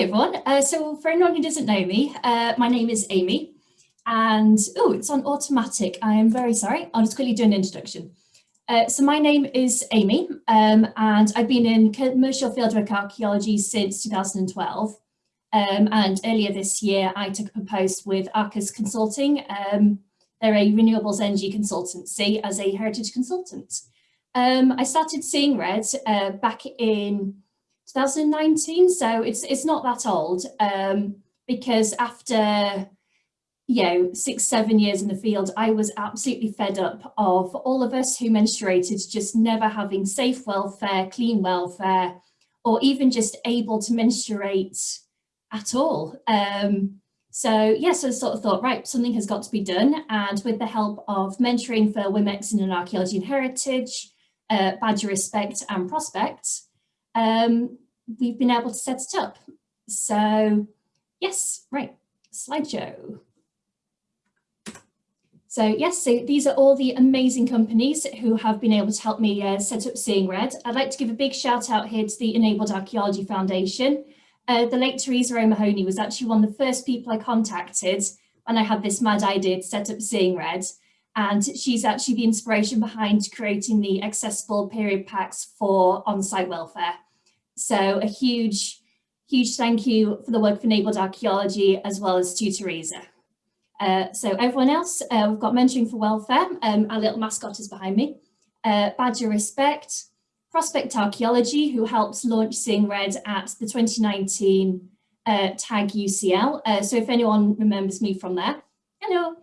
Everyone. Uh, so for anyone who doesn't know me, uh, my name is Amy and oh, it's on automatic. I am very sorry. I'll just quickly do an introduction. Uh, so my name is Amy um, and I've been in commercial fieldwork archaeology since 2012. Um, and earlier this year, I took up a post with Arcus Consulting. Um, they're a renewables energy consultancy as a heritage consultant. Um, I started seeing red uh, back in 2019, so it's it's not that old. Um, because after you know six seven years in the field, I was absolutely fed up of all of us who menstruated just never having safe welfare, clean welfare, or even just able to menstruate at all. Um, so yes, yeah, so I sort of thought, right, something has got to be done. And with the help of mentoring for Women in Archaeology and Heritage, uh, Badger Respect and Prospect, um, we've been able to set it up. So yes, right, slideshow. So yes, so these are all the amazing companies who have been able to help me uh, set up Seeing Red. I'd like to give a big shout out here to the Enabled Archaeology Foundation. Uh, the late Teresa O'Mahony was actually one of the first people I contacted when I had this mad idea to set up Seeing Red. And she's actually the inspiration behind creating the accessible period packs for on-site welfare. So a huge, huge thank you for the work of Enabled Archaeology as well as to Teresa. Uh, so everyone else, uh, we've got Mentoring for Welfare, um, our little mascot is behind me, uh, Badger Respect, Prospect Archaeology, who helps launch Seeing Red at the 2019 uh, TAG UCL. Uh, so if anyone remembers me from there, hello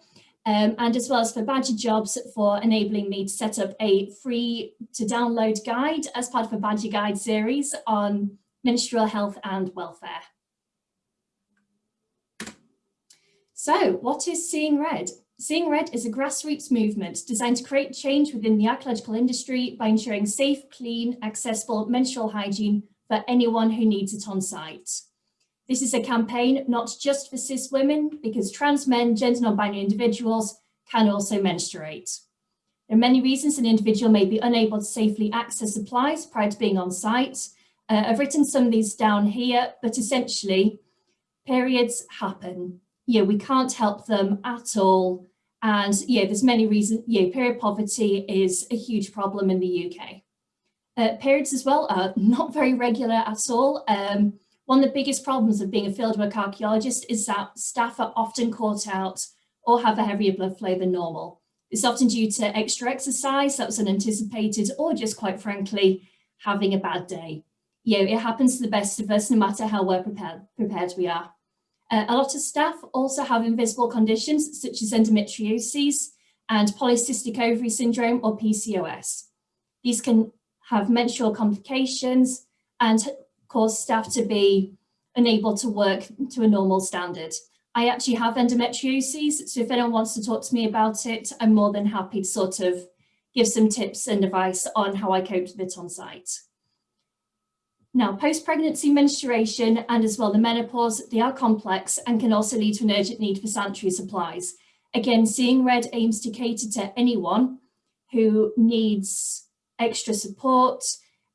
um, and as well as for Badger Jobs for enabling me to set up a free to download guide as part of a Badger Guide series on menstrual health and welfare. So what is Seeing Red? Seeing Red is a grassroots movement designed to create change within the archaeological industry by ensuring safe, clean, accessible menstrual hygiene for anyone who needs it on site. This is a campaign not just for cis women, because trans men, gender non-binary individuals can also menstruate. There are many reasons an individual may be unable to safely access supplies prior to being on site. Uh, I've written some of these down here, but essentially periods happen. Yeah, we can't help them at all. And yeah, there's many reasons, yeah, period poverty is a huge problem in the UK. Uh, periods as well are not very regular at all. Um, one of the biggest problems of being a fieldwork archaeologist is that staff are often caught out or have a heavier blood flow than normal. It's often due to extra exercise that was unanticipated or just quite frankly, having a bad day. You know, it happens to the best of us no matter how well prepared, prepared we are. Uh, a lot of staff also have invisible conditions such as endometriosis and polycystic ovary syndrome or PCOS. These can have menstrual complications and cause staff to be unable to work to a normal standard. I actually have endometriosis, so if anyone wants to talk to me about it, I'm more than happy to sort of give some tips and advice on how I coped with it on site. Now, post-pregnancy menstruation and as well the menopause, they are complex and can also lead to an urgent need for sanitary supplies. Again, Seeing Red aims to cater to anyone who needs extra support,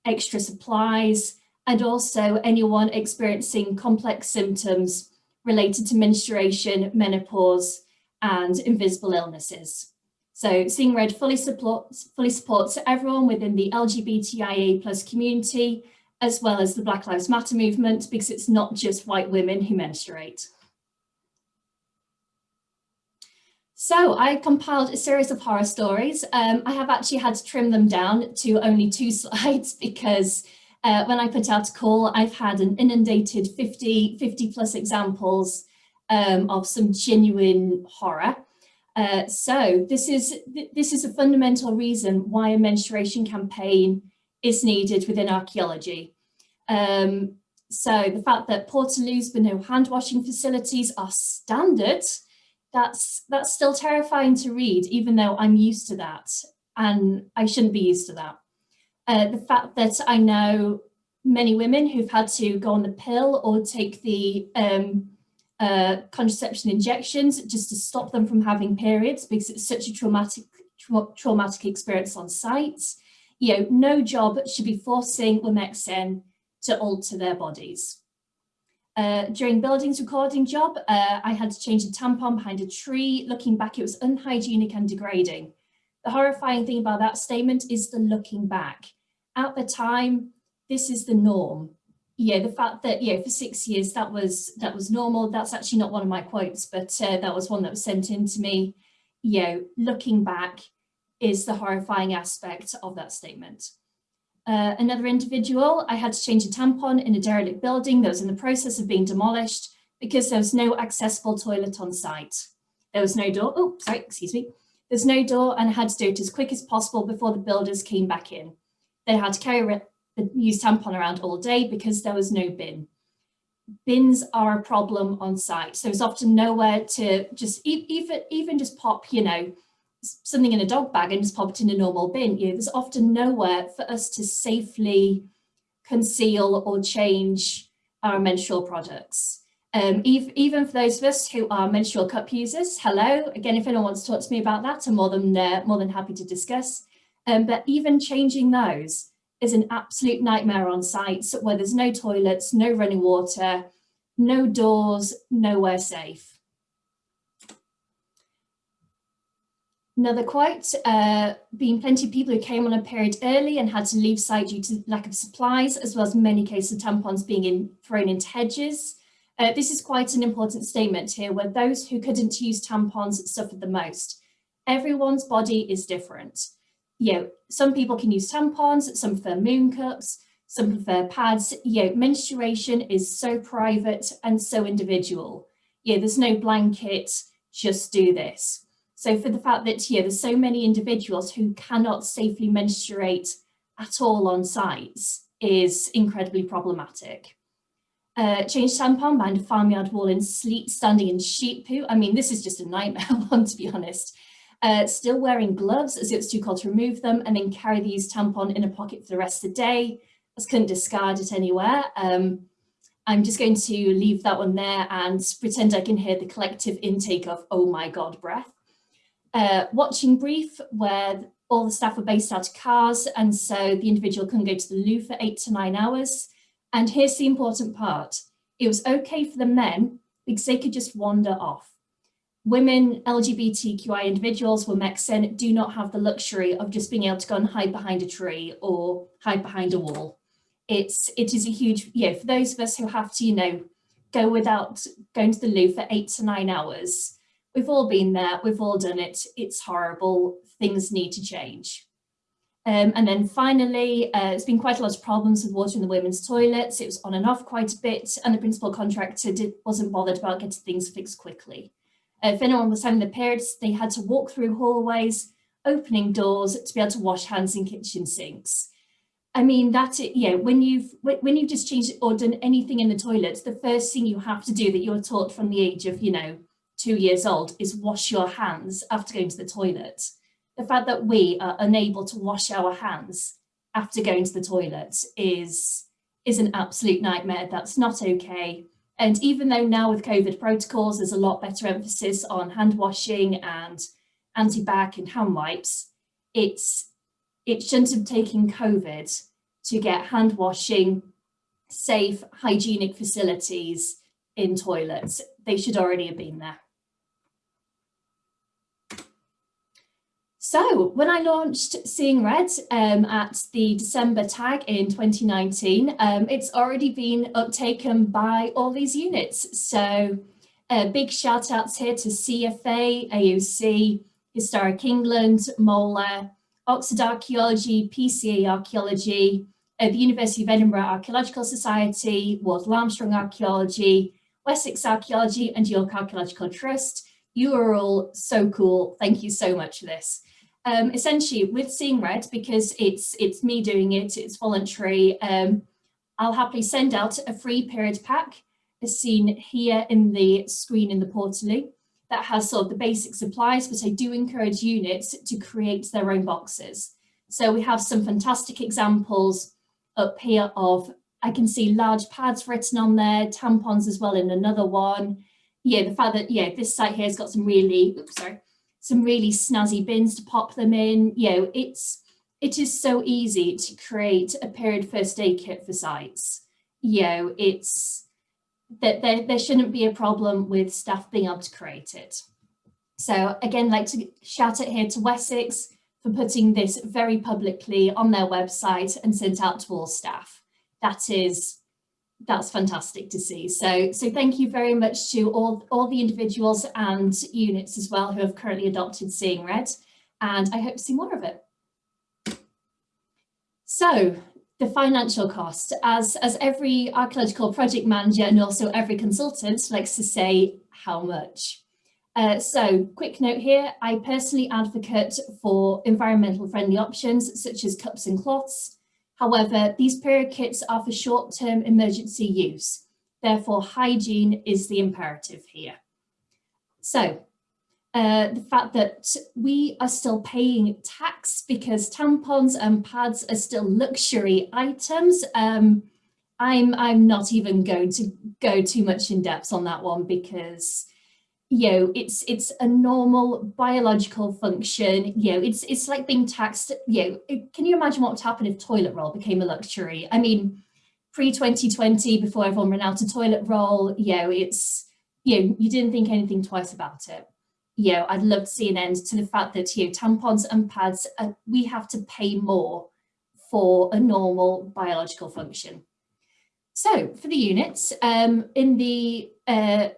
extra supplies, and also anyone experiencing complex symptoms related to menstruation, menopause, and invisible illnesses. So Seeing Red fully supports, fully supports everyone within the LGBTIA plus community, as well as the Black Lives Matter movement, because it's not just white women who menstruate. So I compiled a series of horror stories. Um, I have actually had to trim them down to only two slides because uh, when I put out a call, I've had an inundated 50, 50 plus examples um, of some genuine horror. Uh, so this is, this is a fundamental reason why a menstruation campaign is needed within archaeology. Um, so the fact that Portaloos but no hand washing facilities are standard, that's, that's still terrifying to read, even though I'm used to that and I shouldn't be used to that. Uh, the fact that I know many women who've had to go on the pill or take the um, uh, contraception injections just to stop them from having periods because it's such a traumatic tra traumatic experience on site. You know, no job should be forcing women to alter their bodies. Uh, during buildings recording job, uh, I had to change a tampon behind a tree. Looking back, it was unhygienic and degrading. The horrifying thing about that statement is the looking back. At the time, this is the norm. Yeah, the fact that, yeah, for six years that was that was normal. That's actually not one of my quotes, but uh, that was one that was sent in to me. You know, looking back is the horrifying aspect of that statement. Uh, another individual, I had to change a tampon in a derelict building that was in the process of being demolished because there was no accessible toilet on site. There was no door, oh, sorry, excuse me. There's no door and had to do it as quick as possible before the builders came back in. They had to carry the used tampon around all day because there was no bin. Bins are a problem on site. So there's often nowhere to just even, even just pop, you know, something in a dog bag and just pop it in a normal bin. You know, there's often nowhere for us to safely conceal or change our menstrual products. Um, even, for those of us who are menstrual cup users, hello. Again, if anyone wants to talk to me about that, I'm more than, uh, more than happy to discuss. Um, but even changing those is an absolute nightmare on sites where there's no toilets, no running water, no doors, nowhere safe. Another quote, uh, being plenty of people who came on a period early and had to leave site due to lack of supplies, as well as many cases of tampons being in, thrown into hedges. Uh, this is quite an important statement here, where those who couldn't use tampons suffered the most. Everyone's body is different. You know, some people can use tampons, some prefer moon cups, some prefer pads. You know, menstruation is so private and so individual. Yeah, there's no blanket, just do this. So for the fact that yeah, there's so many individuals who cannot safely menstruate at all on sites is incredibly problematic. Uh, change tampon behind a farmyard wall in sleet, standing in sheep poo. I mean, this is just a nightmare one, to be honest. Uh, still wearing gloves as it's too cold to remove them and then carry the used tampon in a pocket for the rest of the day. As couldn't discard it anywhere. Um, I'm just going to leave that one there and pretend I can hear the collective intake of, oh my God, breath uh, watching brief where all the staff were based out of cars and so the individual couldn't go to the loo for eight to nine hours. And here's the important part. It was okay for the men because they could just wander off. Women, LGBTQI individuals were Mexican do not have the luxury of just being able to go and hide behind a tree or hide behind a wall. It's, it is a huge, you know, for those of us who have to, you know, go without going to the loo for eight to nine hours, We've all been there, we've all done it, it's horrible, things need to change. Um, and then finally, uh, there's been quite a lot of problems with water in the women's toilets. It was on and off quite a bit, and the principal contractor did, wasn't bothered about getting things fixed quickly. Uh, if anyone was having the periods, they had to walk through hallways, opening doors to be able to wash hands in kitchen sinks. I mean, that, yeah, when you've, when you've just changed or done anything in the toilets, the first thing you have to do that you're taught from the age of, you know, two years old is wash your hands after going to the toilet. The fact that we are unable to wash our hands after going to the toilet is, is an absolute nightmare. That's not okay. And even though now with COVID protocols, there's a lot better emphasis on hand washing and anti-bac and hand wipes, it's, it shouldn't have taken COVID to get hand washing, safe, hygienic facilities in toilets. They should already have been there. So when I launched Seeing Red um, at the December TAG in 2019, um, it's already been uptaken by all these units. So uh, big shout outs here to CFA, AOC, Historic England, MOLA, Oxford Archaeology, PCA Archaeology, uh, the University of Edinburgh Archaeological Society, Wardell Armstrong Archaeology, Wessex Archaeology and York Archaeological Trust. You are all so cool. Thank you so much for this um, essentially with Seeing Red, because it's it's me doing it, it's voluntary, um, I'll happily send out a free period pack as seen here in the screen in the portally that has sort of the basic supplies, but I do encourage units to create their own boxes. So we have some fantastic examples up here of, I can see large pads written on there, tampons as well in another one. Yeah, the fact that, yeah, this site here has got some really, oops, sorry, some really snazzy bins to pop them in. You know, it's it is so easy to create a period first aid kit for sites. You know, it's that there, there shouldn't be a problem with staff being able to create it. So again, like to shout it here to Wessex for putting this very publicly on their website and sent out to all staff. That is, that's fantastic to see. So, so thank you very much to all, all the individuals and units as well who have currently adopted Seeing Red, and I hope to see more of it. So the financial cost, as, as every archaeological project manager and also every consultant likes to say, how much? Uh, so quick note here, I personally advocate for environmental friendly options such as cups and cloths. However, these period kits are for short-term emergency use. Therefore, hygiene is the imperative here. So uh, the fact that we are still paying tax because tampons and pads are still luxury items. Um, I'm, I'm not even going to go too much in depth on that one because you know, it's it's a normal biological function. You know, it's it's like being taxed. You know, it, can you imagine what would happen if toilet roll became a luxury? I mean, pre 2020, before everyone ran out of toilet roll, you know, it's you know, you didn't think anything twice about it. You know, I'd love to see an end to the fact that you know, tampons and pads, uh, we have to pay more for a normal biological function. So for the units, um, in the uh,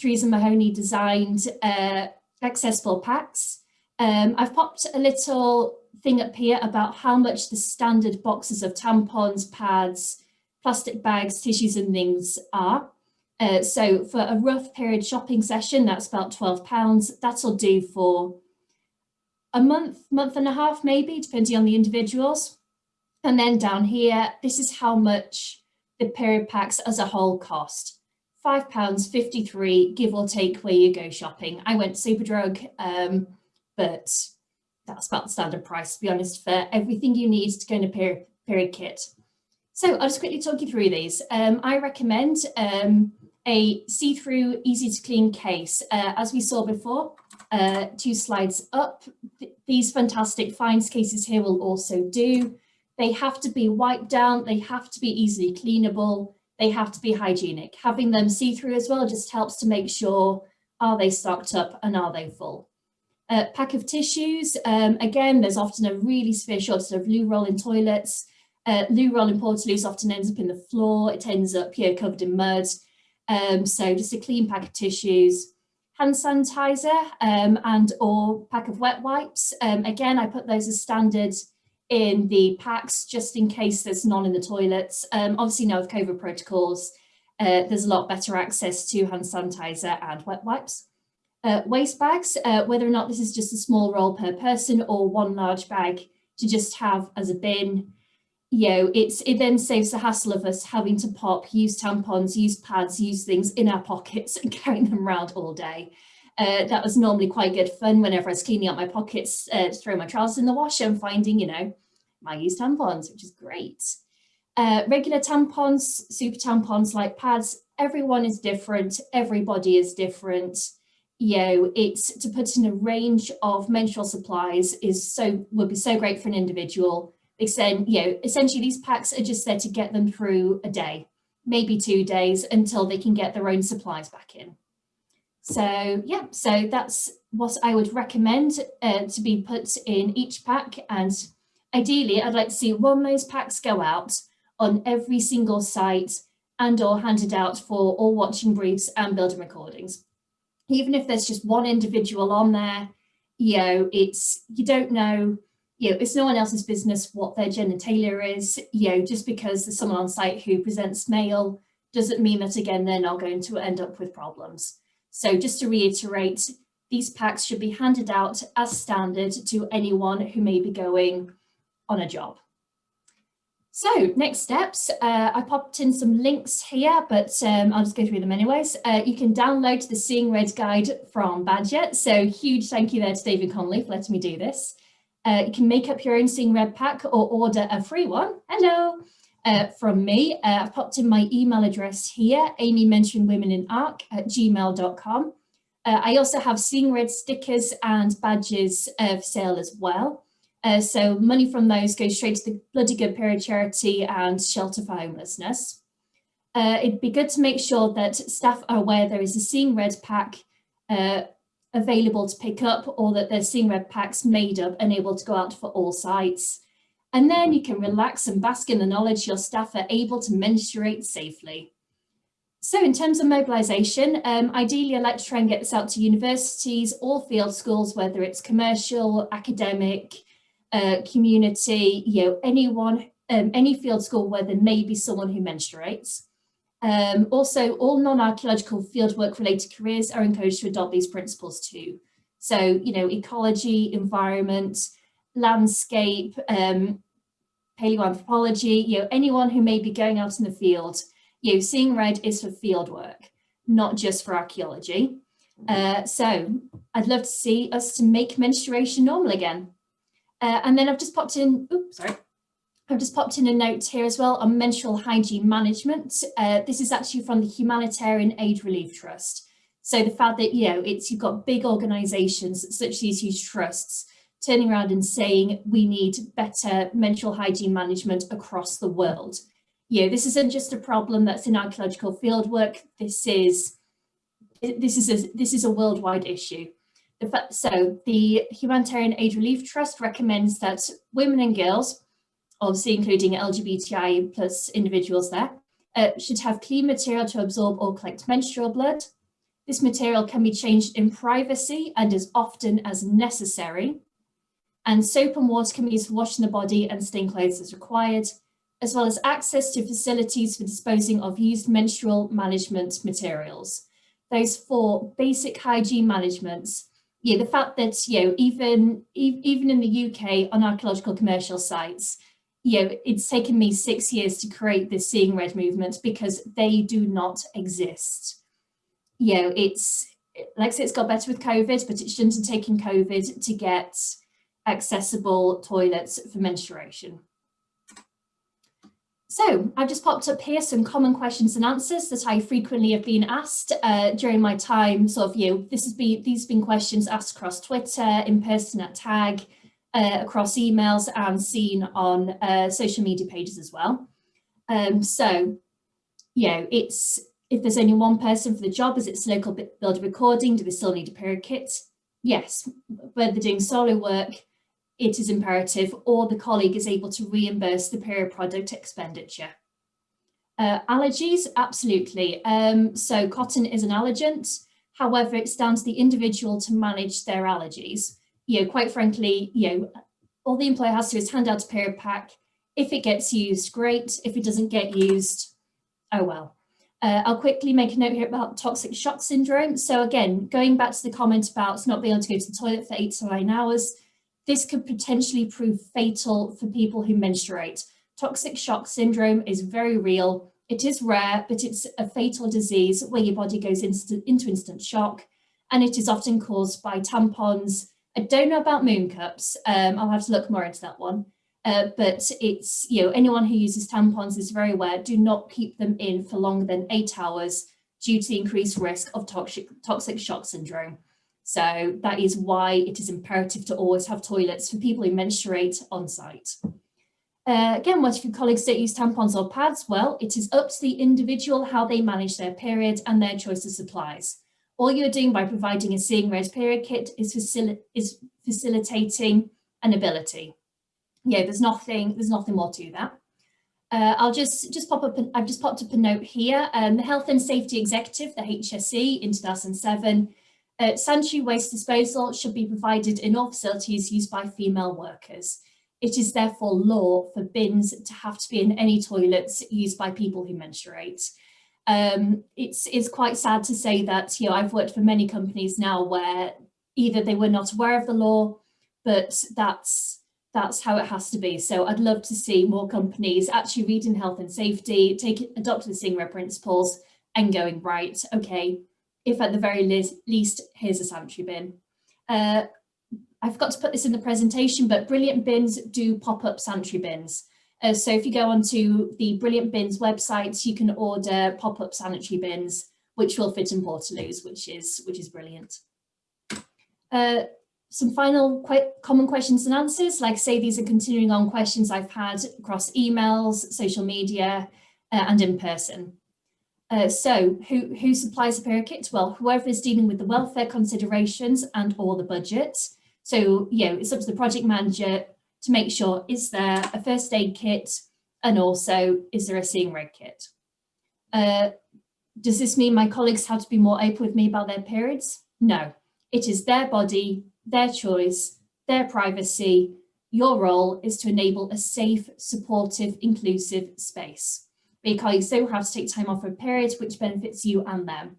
Teresa Mahoney designed uh, accessible packs. Um, I've popped a little thing up here about how much the standard boxes of tampons, pads, plastic bags, tissues and things are. Uh, so for a rough period shopping session, that's about £12. That'll do for a month, month and a half maybe, depending on the individuals. And then down here, this is how much the period packs as a whole cost five pounds 53 give or take where you go shopping. I went superdrug um but that's about the standard price to be honest for everything you need to go in a period, period kit. So i'll just quickly talk you through these. Um i recommend um a see-through easy to clean case. Uh, as we saw before uh two slides up. Th these fantastic finds cases here will also do. They have to be wiped down. They have to be easily cleanable they have to be hygienic. Having them see-through as well just helps to make sure, are they stocked up and are they full? Uh, pack of tissues, um, again, there's often a really severe shortage of loo roll in toilets. Uh, loo roll in portaloos often ends up in the floor. It ends up here covered in mud. Um, so just a clean pack of tissues. Hand sanitizer um, and or pack of wet wipes. Um, again, I put those as standard in the packs just in case there's none in the toilets. Um, obviously now with COVID protocols, uh, there's a lot better access to hand sanitizer and wet wipes. Uh, waste bags, uh, whether or not this is just a small roll per person or one large bag to just have as a bin, you know, it's, it then saves the hassle of us having to pop, use tampons, use pads, use things in our pockets and carrying them around all day. Uh, that was normally quite good fun whenever I was cleaning out my pockets uh, to throw my trousers in the washer and finding, you know, my use tampons, which is great. Uh, regular tampons, super tampons like pads, everyone is different, everybody is different. You know, it's to put in a range of menstrual supplies is so would be so great for an individual then, you know, essentially these packs are just there to get them through a day, maybe two days until they can get their own supplies back in. So yeah, so that's what I would recommend uh, to be put in each pack. And ideally, I'd like to see one of those packs go out on every single site and or handed out for all watching briefs and building recordings. Even if there's just one individual on there, you know, it's, you don't know, you know, it's no one else's business what their genitalia is, you know, just because there's someone on site who presents male doesn't mean that again, they're not going to end up with problems. So just to reiterate, these packs should be handed out as standard to anyone who may be going on a job. So next steps, uh, I popped in some links here, but um, I'll just go through them anyways. Uh, you can download the Seeing Red guide from Badger. So huge thank you there to David Connolly for letting me do this. Uh, you can make up your own Seeing Red pack or order a free one. Hello uh, from me. Uh, I've popped in my email address here, Amy mentioned women in arc at gmail.com. Uh, I also have Seeing Red stickers and badges for sale as well. Uh, so money from those goes straight to the Bloody Good Period Charity and Shelter for Homelessness. uh, it'd be good to make sure that staff are aware there is a Seeing Red pack uh, available to pick up or that there's Seeing Red packs made up and able to go out for all sites. And then you can relax and bask in the knowledge your staff are able to menstruate safely. So in terms of mobilisation, um, ideally I'd like to try and get this out to universities or field schools, whether it's commercial, academic, uh, community, you know, anyone, um, any field school where there may be someone who menstruates. Um, also, all non-archaeological fieldwork related careers are encouraged to adopt these principles too. So, you know, ecology, environment, landscape, um, paleoanthropology, you know, anyone who may be going out in the field, you know, seeing red is for field work, not just for archaeology. Uh, so I'd love to see us to make menstruation normal again. Uh, and then I've just popped in, oops, sorry. I've just popped in a note here as well on menstrual hygiene management. Uh, this is actually from the Humanitarian Aid Relief Trust. So the fact that, you know, it's you've got big organisations such as these huge trusts turning around and saying we need better menstrual hygiene management across the world. You know, this isn't just a problem that's in archaeological fieldwork. This is this is a this is a worldwide issue. So the Humanitarian Aid Relief Trust recommends that women and girls, obviously including LGBTI plus individuals there, uh, should have clean material to absorb or collect menstrual blood. This material can be changed in privacy and as often as necessary. And soap and water can be used for washing the body and staying clothes as required, as well as access to facilities for disposing of used menstrual management materials. Those four basic hygiene managements yeah, the fact that, you know, even, even in the UK on archaeological commercial sites, you know, it's taken me six years to create this Seeing Red movement because they do not exist. You know, it's, like I said, it's got better with COVID, but it shouldn't have taken COVID to get accessible toilets for menstruation. So I've just popped up here some common questions and answers that I frequently have been asked uh, during my time. Sort of, you this has been these have been questions asked across Twitter, in person at TAG, uh, across emails, and seen on uh, social media pages as well. Um, so, you know, it's if there's only one person for the job, is it local builder recording? Do we still need a period kit? Yes, whether doing solo work, it is imperative or the colleague is able to reimburse the period product expenditure. Uh, allergies, absolutely. Um, so cotton is an allergent. However, it's down to the individual to manage their allergies. You know, quite frankly, you know, all the employer has to do is hand out a period pack. If it gets used, great. If it doesn't get used, oh well. Uh, I'll quickly make a note here about toxic shock syndrome. So again, going back to the comment about not being able to go to the toilet for eight to nine hours, this could potentially prove fatal for people who menstruate. Toxic shock syndrome is very real. It is rare, but it's a fatal disease where your body goes into instant shock and it is often caused by tampons. I don't know about moon cups. Um, I'll have to look more into that one. Uh, but it's, you know, anyone who uses tampons is very aware, do not keep them in for longer than eight hours due to the increased risk of toxic, toxic shock syndrome. So that is why it is imperative to always have toilets for people who menstruate on site. Uh, again, what if your colleagues don't use tampons or pads? Well, it is up to the individual how they manage their period and their choice of supplies. All you're doing by providing a Seeing Red period kit is, facil is facilitating an ability. Yeah, there's nothing, there's nothing more to that. Uh, I'll just, just pop up, an, I've just popped up a note here. Um, the Health and Safety Executive, the HSE in 2007, uh, sanitary waste disposal should be provided in all facilities used by female workers. It is therefore law for bins to have to be in any toilets used by people who menstruate. Um, it's, it's quite sad to say that, you know, I've worked for many companies now where either they were not aware of the law, but that's, that's how it has to be. So I'd love to see more companies actually reading health and safety, take adopting the Red principles and going, right, okay, if at the very least, here's a sanitary bin. Uh, I forgot to put this in the presentation, but Brilliant Bins do pop up sanitary bins. Uh, so if you go onto the Brilliant Bins website, you can order pop-up sanitary bins, which will fit in Portaloos, which is, which is brilliant. Uh, some final quite common questions and answers. Like say, these are continuing on questions I've had across emails, social media, uh, and in person. Uh, so who, who supplies the period kit? Well, whoever is dealing with the welfare considerations and or the budget. So, you know, it's up to the project manager to make sure, is there a first aid kit? And also, is there a seeing red kit? Uh, does this mean my colleagues have to be more open with me about their periods? No, it is their body, their choice, their privacy. Your role is to enable a safe, supportive, inclusive space. Colleagues don't have to take time off for a period, which benefits you and them.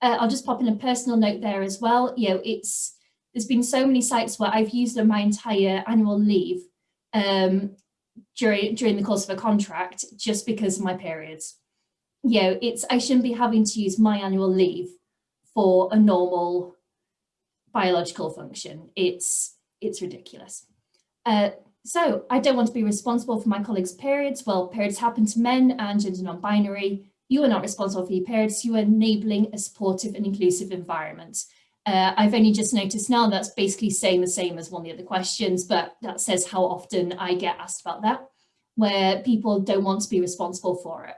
Uh, I'll just pop in a personal note there as well. You know, it's there's been so many sites where I've used my entire annual leave um, during during the course of a contract just because of my periods. You know, it's I shouldn't be having to use my annual leave for a normal biological function. It's it's ridiculous. Uh, so I don't want to be responsible for my colleagues' periods. Well, periods happen to men and gender non-binary. You are not responsible for your periods. You are enabling a supportive and inclusive environment. Uh, I've only just noticed now that's basically saying the same as one of the other questions, but that says how often I get asked about that, where people don't want to be responsible for it.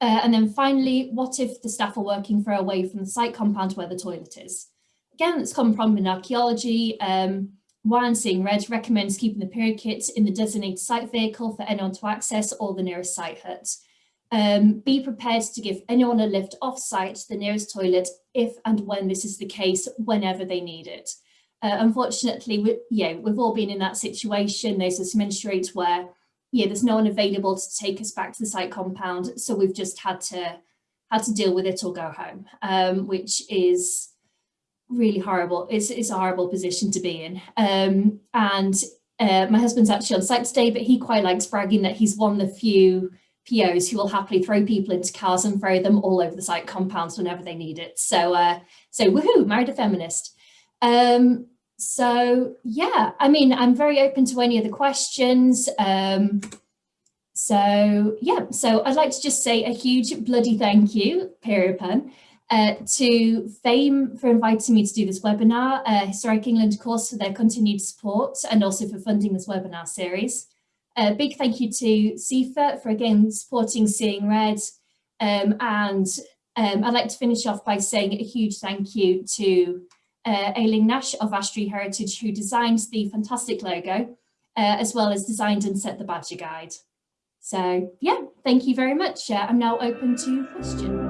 Uh, and then finally, what if the staff are working far away from the site compound where the toilet is? Again, it's common problem in archaeology. Um, seeing red recommends keeping the period kit in the designated site vehicle for anyone to access or the nearest site hut. Um, be prepared to give anyone a lift off-site to the nearest toilet if and when this is the case, whenever they need it. Uh, unfortunately, we, yeah, we've all been in that situation. There's a menstruate where yeah, there's no one available to take us back to the site compound, so we've just had to had to deal with it or go home, um, which is really horrible. It's, it's a horrible position to be in. Um, and uh, my husband's actually on site today, but he quite likes bragging that he's one of the few POs who will happily throw people into cars and throw them all over the site compounds whenever they need it. So, uh, so woohoo, married a feminist. Um, so yeah, I mean, I'm very open to any of the questions. Um, so yeah, so I'd like to just say a huge bloody thank you, period pen, uh, to FAME for inviting me to do this webinar, uh, Historic England of course for their continued support and also for funding this webinar series. A big thank you to CIFA for again supporting Seeing Red. Um, and um, I'd like to finish off by saying a huge thank you to uh, Aileen Nash of Ash Tree Heritage who designed the fantastic logo, uh, as well as designed and set the badger guide. So yeah, thank you very much. Uh, I'm now open to questions.